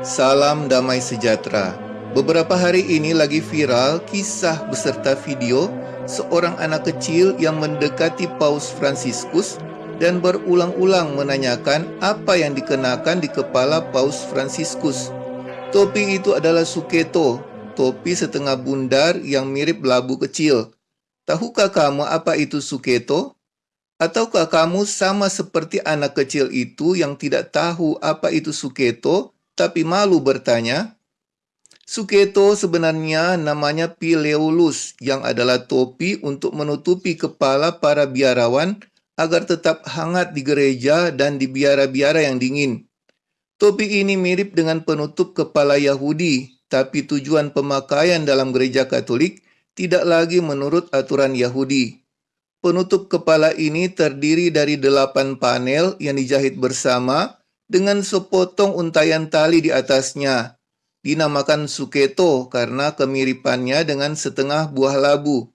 Salam damai sejahtera. Beberapa hari ini lagi viral kisah beserta video seorang anak kecil yang mendekati Paus Fransiskus dan berulang-ulang menanyakan apa yang dikenakan di kepala Paus Fransiskus. Topi itu adalah suketo, topi setengah bundar yang mirip labu kecil. Tahukah kamu apa itu suketo? Ataukah kamu sama seperti anak kecil itu yang tidak tahu apa itu suketo, tapi malu bertanya? Suketo sebenarnya namanya pileolus, yang adalah topi untuk menutupi kepala para biarawan agar tetap hangat di gereja dan di biara-biara yang dingin. Topi ini mirip dengan penutup kepala Yahudi, tapi tujuan pemakaian dalam gereja Katolik tidak lagi menurut aturan Yahudi. Penutup kepala ini terdiri dari delapan panel yang dijahit bersama dengan sepotong untayan tali di atasnya. Dinamakan suketo karena kemiripannya dengan setengah buah labu.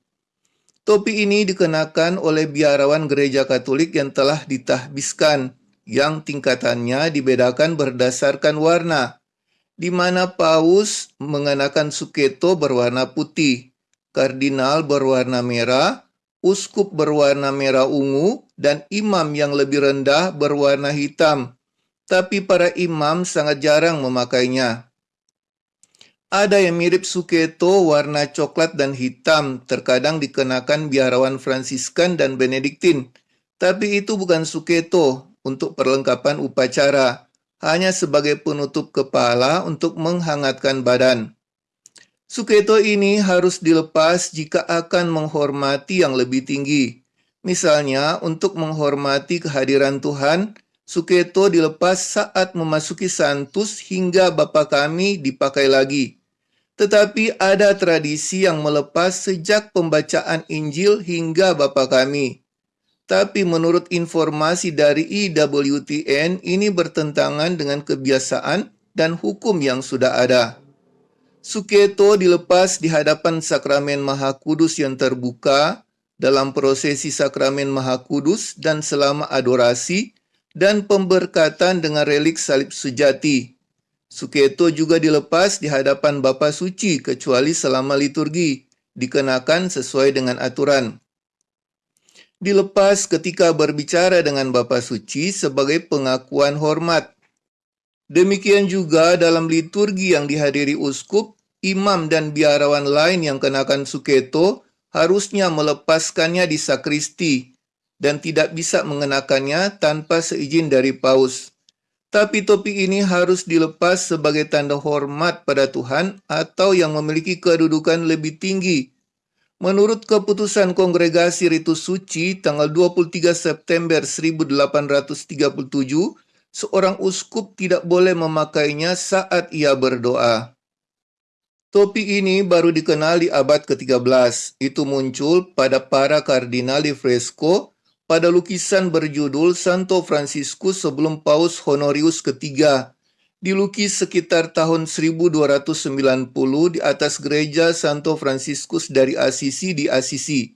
Topi ini dikenakan oleh biarawan gereja Katolik yang telah ditahbiskan, yang tingkatannya dibedakan berdasarkan warna, di mana paus mengenakan suketo berwarna putih, kardinal berwarna merah, uskup berwarna merah ungu, dan imam yang lebih rendah berwarna hitam. Tapi para imam sangat jarang memakainya. Ada yang mirip suketo warna coklat dan hitam, terkadang dikenakan biarawan Fransiskan dan Benediktin. Tapi itu bukan suketo untuk perlengkapan upacara, hanya sebagai penutup kepala untuk menghangatkan badan. Suketo ini harus dilepas jika akan menghormati yang lebih tinggi. Misalnya, untuk menghormati kehadiran Tuhan, Suketo dilepas saat memasuki santus hingga Bapa kami dipakai lagi. Tetapi ada tradisi yang melepas sejak pembacaan Injil hingga Bapa kami. Tapi menurut informasi dari IWTN, ini bertentangan dengan kebiasaan dan hukum yang sudah ada. Suketo dilepas di hadapan sakramen Maha Kudus yang terbuka dalam prosesi sakramen Maha Kudus dan selama adorasi dan pemberkatan dengan relik salib sejati. Suketo juga dilepas di hadapan Bapa Suci kecuali selama liturgi, dikenakan sesuai dengan aturan. Dilepas ketika berbicara dengan Bapa Suci sebagai pengakuan hormat. Demikian juga dalam liturgi yang dihadiri uskup imam dan biarawan lain yang kenakan suketo harusnya melepaskannya di sakristi dan tidak bisa mengenakannya tanpa seizin dari paus. Tapi topi ini harus dilepas sebagai tanda hormat pada Tuhan atau yang memiliki kedudukan lebih tinggi. Menurut keputusan Kongregasi Ritus Suci tanggal 23 September 1837, seorang uskup tidak boleh memakainya saat ia berdoa. Topi ini baru dikenal di abad ke-13. Itu muncul pada para kardinali fresco pada lukisan berjudul Santo Franciscus sebelum Paus Honorius ketiga, dilukis sekitar tahun 1290 di atas gereja Santo Franciscus dari Assisi di Assisi.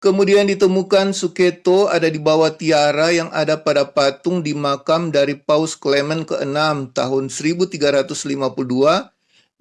Kemudian ditemukan Suketo ada di bawah tiara yang ada pada patung di makam dari Paus Clement ke-6 tahun 1352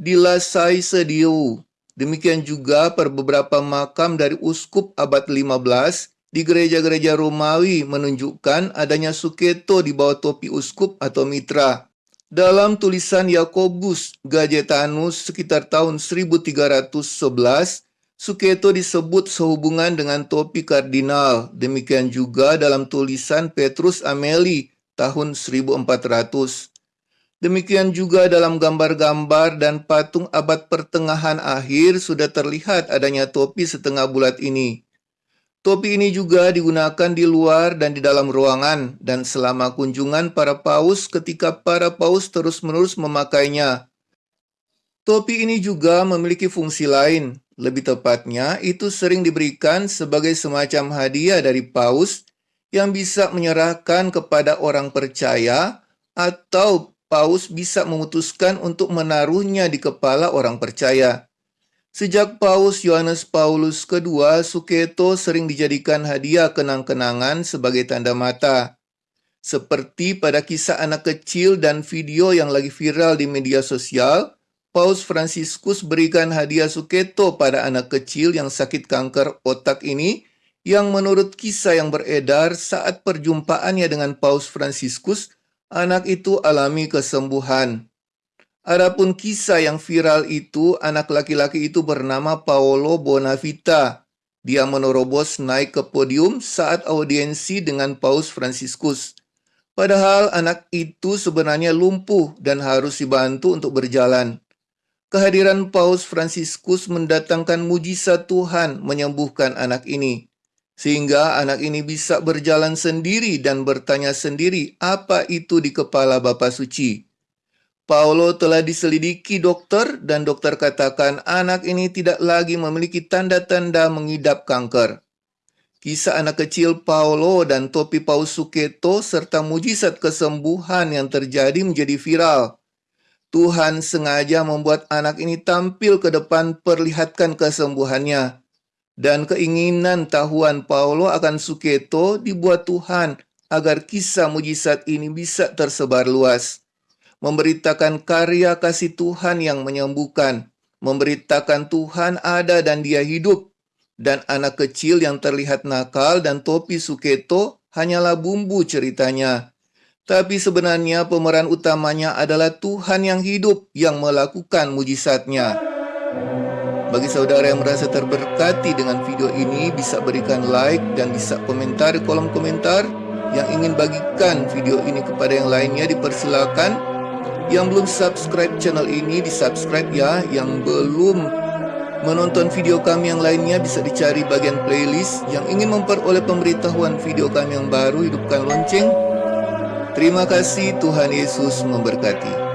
di Lasai Sediu. Demikian juga per beberapa makam dari uskup abad 15 di gereja-gereja Romawi menunjukkan adanya suketo di bawah topi uskup atau mitra. Dalam tulisan Yakobus Gajetanus sekitar tahun 1311, suketo disebut sehubungan dengan topi kardinal. Demikian juga dalam tulisan Petrus Ameli tahun 1400. Demikian juga dalam gambar-gambar dan patung abad pertengahan akhir sudah terlihat adanya topi setengah bulat ini. Topi ini juga digunakan di luar dan di dalam ruangan dan selama kunjungan para paus ketika para paus terus-menerus memakainya. Topi ini juga memiliki fungsi lain. Lebih tepatnya, itu sering diberikan sebagai semacam hadiah dari paus yang bisa menyerahkan kepada orang percaya atau Paus bisa memutuskan untuk menaruhnya di kepala orang percaya. Sejak Paus Yohanes Paulus II, Suketo sering dijadikan hadiah kenang-kenangan sebagai tanda mata. Seperti pada kisah anak kecil dan video yang lagi viral di media sosial, Paus Fransiskus berikan hadiah suketo pada anak kecil yang sakit kanker otak ini yang menurut kisah yang beredar saat perjumpaannya dengan Paus Fransiskus, anak itu alami kesembuhan. Adapun kisah yang viral itu, anak laki-laki itu bernama Paolo Bonavita. Dia menerobos naik ke podium saat audiensi dengan Paus Fransiskus. Padahal anak itu sebenarnya lumpuh dan harus dibantu untuk berjalan. Kehadiran Paus Fransiskus mendatangkan mujizat Tuhan menyembuhkan anak ini. Sehingga anak ini bisa berjalan sendiri dan bertanya sendiri apa itu di kepala Bapak Suci. Paulo telah diselidiki dokter dan dokter katakan anak ini tidak lagi memiliki tanda-tanda mengidap kanker. Kisah anak kecil Paulo dan topi Paus Suketo serta mujizat kesembuhan yang terjadi menjadi viral. Tuhan sengaja membuat anak ini tampil ke depan perlihatkan kesembuhannya. Dan keinginan tahuan Paulo akan Suketo dibuat Tuhan agar kisah mujizat ini bisa tersebar luas memberitakan karya kasih Tuhan yang menyembuhkan, memberitakan Tuhan ada dan dia hidup, dan anak kecil yang terlihat nakal dan topi suketo hanyalah bumbu ceritanya. Tapi sebenarnya pemeran utamanya adalah Tuhan yang hidup yang melakukan mujizatnya. Bagi saudara yang merasa terberkati dengan video ini, bisa berikan like dan bisa komentar di kolom komentar. Yang ingin bagikan video ini kepada yang lainnya dipersilakan yang belum subscribe channel ini, di-subscribe ya. Yang belum menonton video kami yang lainnya bisa dicari bagian playlist. Yang ingin memperoleh pemberitahuan video kami yang baru, hidupkan lonceng. Terima kasih, Tuhan Yesus memberkati.